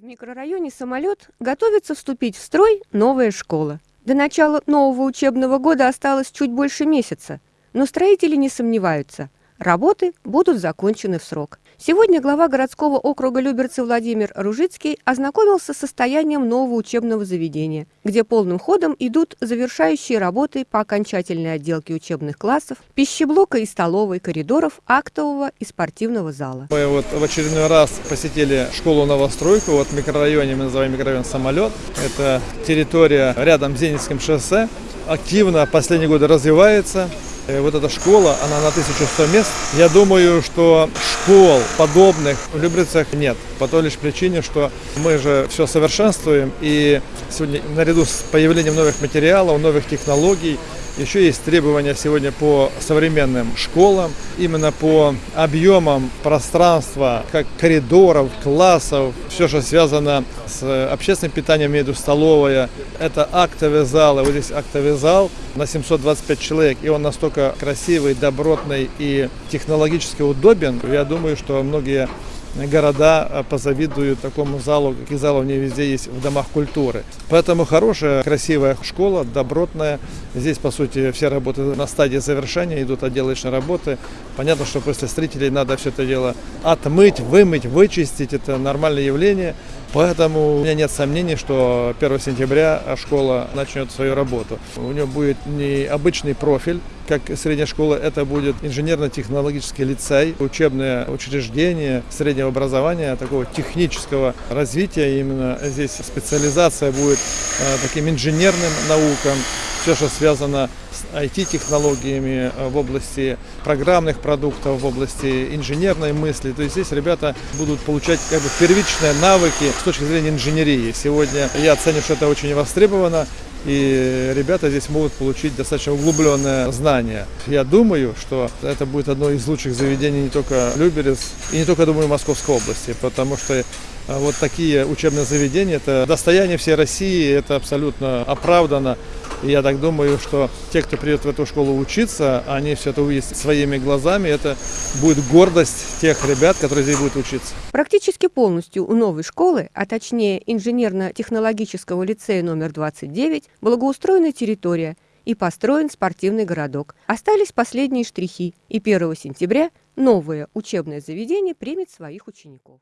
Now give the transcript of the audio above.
В микрорайоне «Самолет» готовится вступить в строй новая школа. До начала нового учебного года осталось чуть больше месяца, но строители не сомневаются – Работы будут закончены в срок. Сегодня глава городского округа Люберцы Владимир Ружицкий ознакомился с состоянием нового учебного заведения, где полным ходом идут завершающие работы по окончательной отделке учебных классов, пищеблока и столовой, коридоров, актового и спортивного зала. Мы вот в очередной раз посетили школу-новостройку, вот в микрорайоне, мы называем микрорайон «Самолет». Это территория рядом с Зенитским шоссе, активно последние годы развивается. Э, вот эта школа, она на 1100 мест. Я думаю, что школ подобных в Люберцах нет. По той лишь причине, что мы же все совершенствуем. И сегодня наряду с появлением новых материалов, новых технологий, еще есть требования сегодня по современным школам, именно по объемам пространства, как коридоров, классов, все, что связано с общественным питанием, виду столовая. Это актовый зал, и вот здесь актовый зал на 725 человек, и он настолько красивый, добротный и технологически удобен. Я думаю, что многие города э, позавидуют такому залу, каких залов не везде есть в домах культуры. Поэтому хорошая, красивая школа, добротная. Здесь, по сути, все работы на стадии завершения, идут отделочные работы. Понятно, что после строителей надо все это дело отмыть, вымыть, вычистить. Это нормальное явление. Поэтому у меня нет сомнений, что 1 сентября школа начнет свою работу. У нее будет не обычный профиль, как средняя школа, это будет инженерно-технологический лицей, учебное учреждение среднего образования, такого технического развития. Именно здесь специализация будет э, таким инженерным наукам, все, что связано с IT-технологиями э, в области программных продуктов, в области инженерной мысли. То есть здесь ребята будут получать как бы первичные навыки с точки зрения инженерии. Сегодня я оцениваю, что это очень востребовано и ребята здесь могут получить достаточно углубленное знание. Я думаю, что это будет одно из лучших заведений не только Люберец и не только, думаю, Московской области, потому что а, вот такие учебные заведения – это достояние всей России, это абсолютно оправдано. И я так думаю, что те, кто придет в эту школу учиться, они все это увидят своими глазами. Это будет гордость тех ребят, которые здесь будут учиться. Практически полностью у новой школы, а точнее инженерно-технологического лицея номер 29, благоустроена территория и построен спортивный городок. Остались последние штрихи, и 1 сентября новое учебное заведение примет своих учеников.